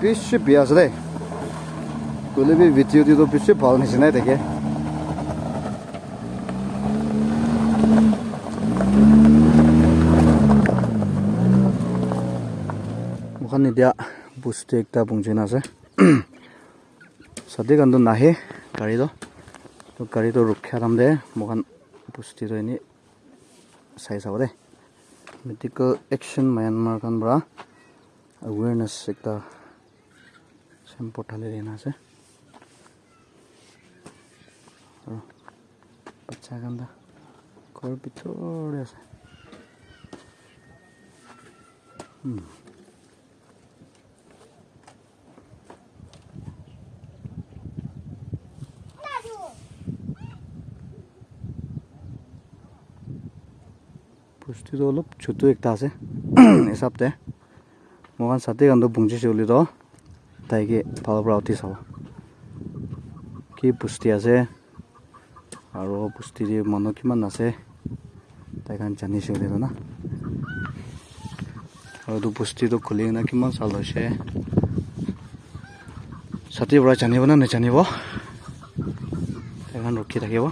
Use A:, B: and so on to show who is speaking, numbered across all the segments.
A: bishi biya ase de kule bi video di tu bishi bhal nisina dekhe mukhan এতিয়া বস্তু একটা পहुंचina ase सद्धिक अन्दो नाहे गाडी तो गाडी तो रुख्या तम दे मोगन पूस्टी तो साइज साइस आवादे मितिकल एक्षिन मैनमारकन ब्रा अवेर्नेस एक्टा शेम पोठाले देना से बच्चा गांदा कोर्पी तोड़े आसे हम् বস্তুটো অলপ ছোটো একটা আছে হিচাপতে মই ছাতি কাণটো পুঞ্চিছে বুলি তো তাইকে ফালৰ পৰা উঠি চাব কি পুষ্টি আছে আৰু পুষ্টি দি মানুহ কিমান আছে তাই কাৰণ জানিছে বুলি না আৰু এইটো পুষ্টিটো খুলি কিনে কিমান চাল হৈছে ছাতিৰ পৰা জানিব নে নাজানিব সেইখন ৰখি থাকিব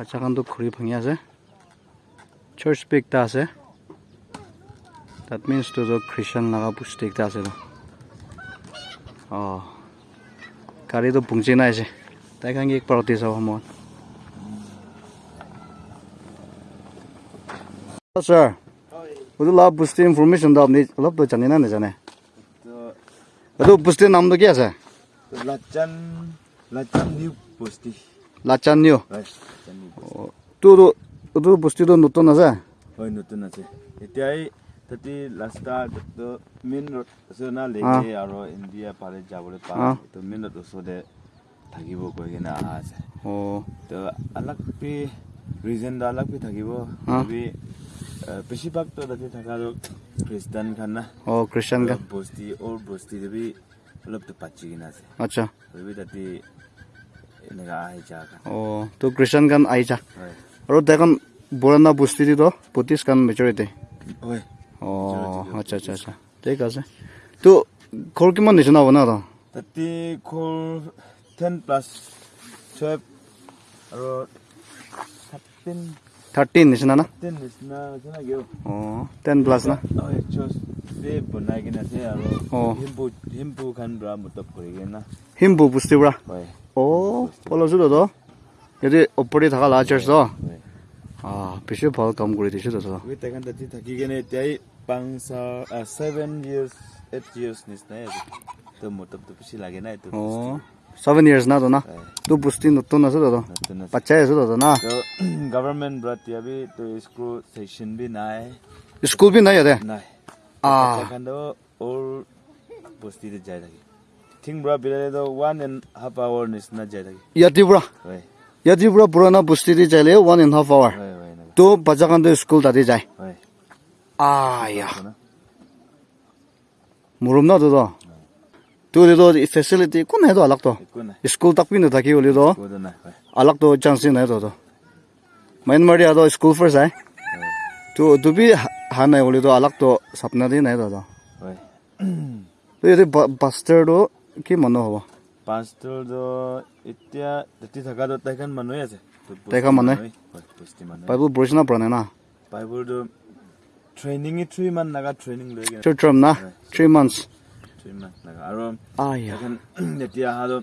A: অ' চাৰিলিতো ওপৰতে বাচ্চাখনটো ঘূৰি ভাঙি আছে চাৰ্চ পি একটা আছে তাত মিনছ তো খ্ৰীষ্টান লগা পুষ্টি একটা আছে তো অঁ গাড়ীটো পুংচি নাই আছে তাই কাৰণে এক পাৰতি চাব মই ছাৰ এইটো অলপ পুষ্টি ইনফৰ্মেশ্যনটো আপুনি অলপতো জানে নে নাজানে এইটো পুষ্টিৰ নামটো কি আছে
B: Lacan Lacan new posti.
A: লাচান new
B: Right. Lacan new posti.
A: তোৰ এইটো বস্তুটো নতুন আছে
B: হয় নতুন আছে এতিয়াই তাতে ৰাস্তা মেইন ৰোড আছে না লেকে আৰু ইণ্ডিয়া পাৰে যাবলৈ
A: অ।
B: পাৰা তো মেইন ৰোড ওচৰতে থাকিব কৈ কিনে অহা আছে
A: অঁ
B: তো আলাগ পি ৰিজনটো আলাগ পি থাকিব
A: অ।
B: বি বেছিভাগতো তাতে থকাটো খ্ৰীষ্টান খান না
A: অঁ খ্ৰীষ্টান গান
B: বস্তি অৰ বস্তিটো বি অলপতো পাচি কিনে আছে
A: আচ্ছা
B: বি তাতে এনেকুৱা আহি যা
A: অঁ তো খ্ৰীষ্টান গান
B: হয়
A: আৰু দেখোন পুৰণা বস্তুটো পঁচিছ গান মেজৰিটি
B: হয়
A: অঁ আচ্ছা আচ্ছা আচ্ছা ঠিক আছে তো ঘৰ কিমান নিচিনা হ'ব ন তো
B: তাতে খোল টেন প্লাছ টুৱেল্ভ আৰু থাৰ্টিন
A: থাৰ্টিন নিচিনা না অঁ টেন প্লাছ না
B: বনাই কিনে আছে আৰু
A: অ।
B: হিম্পু হিম্পু খান পৰা মতলব কৰি কিনে
A: হিম্পু বস্তিৰ পৰা
B: হয়
A: অঁ পলাইছোঁ তো যদি ওপৰতে থকা লা চাৰ্চ তো
B: হয়
A: অঁ বেছি ভাল কাম কৰি দিছোঁ তো
B: গৈ তেখেত তাতে থাকি কিনে এতিয়াই পাঁচ ছেভেন ইয়াৰ্ছ এইট ইয়াৰ্ছ নিচিনাই আছে তো মতলবটো বেছি লাগে না এইটো
A: অঁ ছেভেন ইয়াৰ্ছ না তো না
B: হয়
A: তো বস্তি নতুন আছে তো
B: নতুন আছে
A: বাচ্চাই আছে তো না
B: তো গভৰ্ণমেণ্ট পৰা এতিয়া বি তো স্কুল ছেশ্যন বি নাই
A: স্কুল বি নাই ইয়াতে
B: নাই
A: Ah.
B: বাচ্চাখানটো ওর বস্তিতে যাই থাকে ঠিক পৰা বিলালে ওৱান এণ্ড হাফ আৱাৰ নিচিনা যাই থাকে
A: ইয়াতে পৰা
B: হয়
A: ইয়াতে পৰা পুৰণা বস্তি দি যাইলে ওৱান এণ্ড হাফ আৱাৰ
B: হয় হয় এনেকুৱা
A: তো বাচ্চাখানটো স্কুল তাতে যায়
B: হয়
A: আয়া
B: না?
A: মুৰুম না তো তো তো ফেচিলিটি একো নাই তো আলাক তো
B: একো নাই
A: স্কুল তাক পিনে থাকি হ'লে তো
B: একো নাই হয়
A: আলাক তো চান্স নাই তো তো মাইনমাৰী আৰু স্কুল ফাৰ্ষ্ট যায়
B: হয়
A: তো তুমি হা নাই হ'লে তো আলাক তো চাপনা দি নাই তো তো
B: হয়
A: তো ইয়াতে বাষ্টাৰটো কি মানুহ হ'ব
B: পাঁচটোতো এতিয়া তাতে থকাটো তাইখন মানুহে আছে। তো বস্তি
A: তাইখন মানুহে?
B: হয় বস্তি মানুহ।
A: পৰা নাই না?
B: ট্ৰেইনিঙে থ্ৰী মান নাগা ট্ৰেইনিং লৈ
A: থ্ৰী টাৰ্ম না? থ্ৰী মান্থছ
B: থ্ৰী মান নাগা আৰু এতিয়া অহাটো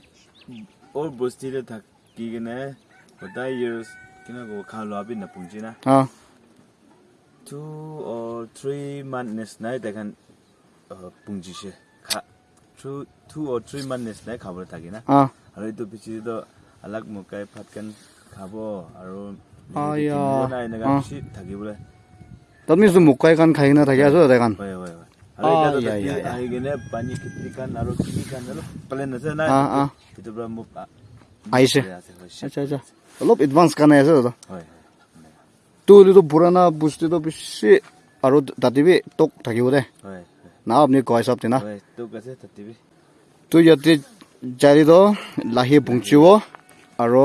B: বস্তিতে থাকি কিনে গোটাই ইয়াৰ্ছ কিনে খা লোৱা নাপুঞ্চি না? month নিচিনাই তেখেন পুঞ্জিছে। খা two or three month নিচিনাই খাবলৈ থাকি না
A: অঁ
B: আৰু এইটো পিছতো আলাগ মকাই ভাতকেন খাব আৰু
A: আয়া,
B: এনেকা
A: অ।
B: বেছি থাকিবলৈ
A: তাত মিছ মুকাই কাণ খাই কিনে থাকি আছো তাতে কাণ
B: হয় হয় হয় আৰু এতিয়াতো
A: আয়া,
B: তাতে
A: আয়া,
B: আহি কিনে পানী খেতি কাণ আৰু খেতি কাণ অলপ প্লেন আছে না
A: অ, অ।
B: সেইটোৰ পৰা মোক আ-
A: আহিছে
B: হৈ আছে, হৈছে।
A: আচ্ছা আচ্ছা অলপ এডভান্স কাৰণে আছে দাদা
B: হয়
A: তো হ'লেতো পুৰণা বস্তুটো বেছি আৰু তাতে বি তোক থাকিব দে
B: হয়
A: না আপুনি কয় চব তেনা
B: হয় তোক আছে তাতিবি
A: তো ইয়াতে যাইলিতো লাহি পুংচিব আৰু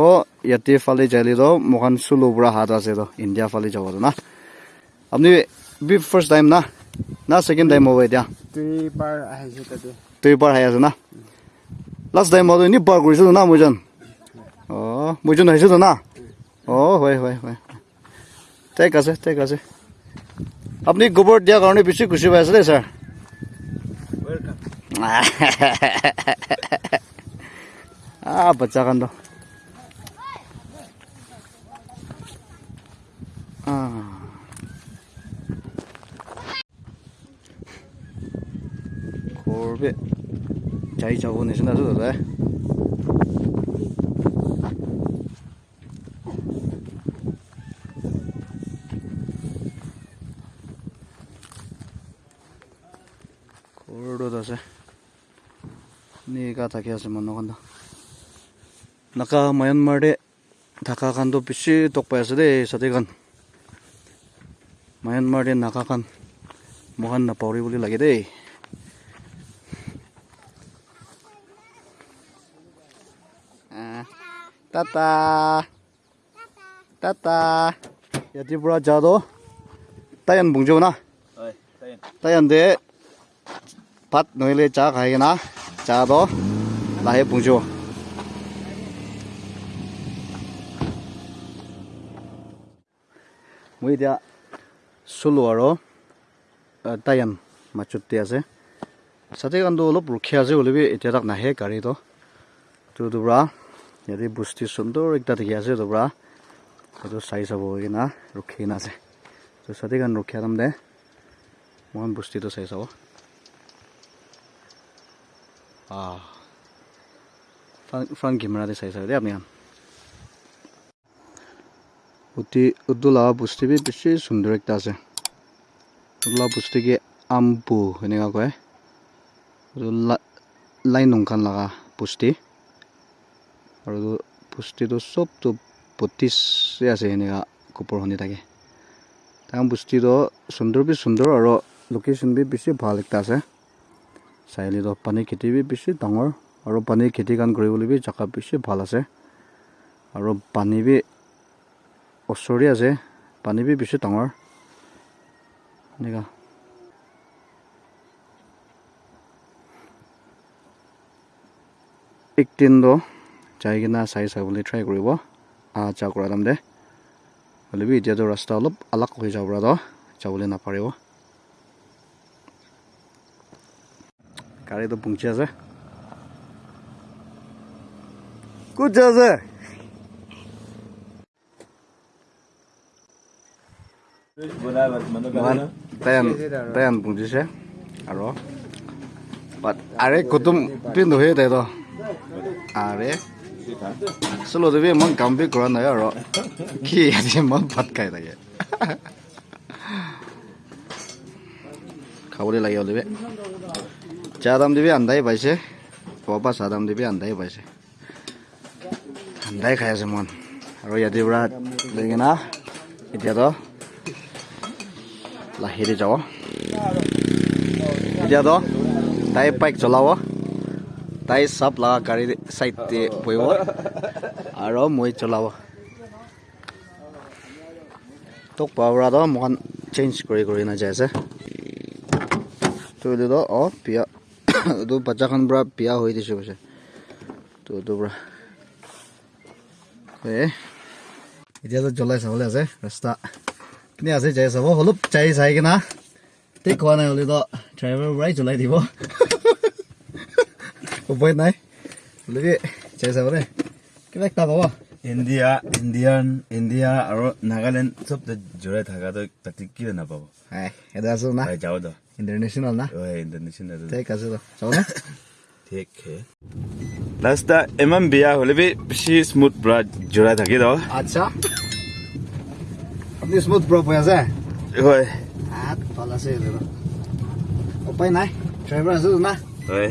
A: ইয়াতে ফালে যাইলিতো মোখান চুলো পৰা হাত আছে তো ইণ্ডিয়া ফালে যাব না। আপুনি বি ফাৰ্ষ্ট টাইম না? না ছেকেণ্ড টাইম হ'ব এতিয়া।
C: দুইবাৰ আহিছোঁ তাতে।
A: তই পাৰ হাই আছে না? লাষ্ট টাইম মই এনে পাৰ কৰিছিলোঁ না মইজন। অঁ মইজন আহিছিলোঁ না? অঁ হয় হয় হয়। ঠিক আছে ঠিক আছে। আপুনি গোবৰ দিয়াৰ কাৰণে বেছি খুচি পাই আছে ah, pecah kan tuh. Ah. Corbett. Jai jauh 니가 다키아스 못 나간다 나까 마얀마르데 다카간도 비시 똑바야스데 사데간 마얀마르데 나카간
B: 모한
A: 나파오리 불리 라게데 따따 따따 야디브라 자도 따얀 봉조나 따얀데 밭 노일에 자 가야나 বুংজো কিনা চাহটো লাহে পুংজো মই এতিয়া চলো আৰু টায়ান মাছতে আছে চাতে কাৰণটো অলপ ৰখীয়া আছে হ'লেবি এতিয়া তাক নাহে গাড়ীটো তোৰা ইয়াতে বস্তি সুন্দৰ একটা দেখি আছে তোৰা সেইটো চাই চাব কিনা ৰখি কিনা আছে তো চাতে কাৰণ চাই আহ ফ্ৰণ্ট কেমেৰাতে চাই চাব দেই আপুনি অতি উদ্দোলা বস্তি বি বেছি সুন্দৰ একটা আছে উদ্দোলা বস্তি কি আমপু সেনেকুৱা কয় আৰু লা- লাই নংখান লগা বস্তি আৰু বস্তিটো চবটো বত্ৰিছে আছে সেনেকুৱা কোপৰ শুনি থাকে তাৰ বস্তিটো সুন্দৰ বি সুন্দৰ আৰু লোকেশ্যন বি বেছি ভাল একটা আছে চাৰিআলিতো পানী খেতি বেছি ডাঙৰ আৰু পানীৰ খেতি কাম কৰিবলৈ বি জেগা বেছি ভাল আছে। আৰু পানী বি ওচৰতে আছে পানী বি বেছি ডাঙৰ। এনেকুৱা একদিনটো যাই কিনা চাই চাবলৈ ট্ৰাই কৰিব। আহা যোৱা কৰা দাম দে। হ'লে বি এতিয়াতো ৰাস্তা অলপ আলাক হৈ যাব তো যাবলৈ নাপাৰিব Cara itu bung chưa jasa. Ku jasa. Man, tayan, tayan bung chưa jasa. Aro. But are kutum pin dohe tayo to. Are. Solo dewe man kambi kuran na yaro. Ki yadi man pat kay tayo. খাবলৈ লাগে অলপে চাহ দাম দিবি আন্ধাই পাইছে পপা চাহ দাম দিবি আন্ধাই পাইছে আন্ধাই খাই আছে মন আৰু ইয়াতে পৰা কিনা এতিয়াতো লাহেৰে যাব এতিয়াতো তাই বাইক চলাব তাই চাপ লগা গাড়ী চাইডতে বহিব আৰু মই চলাব তোক পোৱাৰ মোখান চেঞ্জ কৰি কৰি নাযায় আছে তো এইটোতো অঁ বিয়া এইটো বাচ্চাখন পৰা বিয়া হৈ দিছোঁ পিছে তো এইটোৰ পৰা এ এতিয়াতো জ্বলাই চাবলৈ আছে ৰাস্তা কিনে আছে যাই চাব অলপ চাই চাই কিনা ঠিক খোৱা নাই হ'লেতো ড্ৰাইভাৰৰ পৰাই জ্বলাই দিব উপায় নাই হ'লে কি চাই চাব দেই কিবা একটা পাব
B: ইণ্ডিয়া ইণ্ডিয়ান ইণ্ডিয়া আৰু নাগালেণ্ড চব তাত জোৰাই থকাটো তাতে কিয় নাপাব
A: হাই এটা আছো না
B: হয় যাওঁ
A: ইণ্টাৰনেশ্যনেল না
B: হয় ইণ্টাৰনেশ্যনেল
A: ঠিক আছে তো চাবনে
B: ঠিক হে ৰাস্তা ইমান বেয়া হ'লে বি বেছি স্মুথ পুৰা জোৰাই থাকি দহ
A: আচ্ছা আপুনি স্মুথ প্ৰপ হৈ আছে
B: হয়
A: ভাল আছে উপায় নাই ড্ৰাইভাৰ আছে না
B: হয়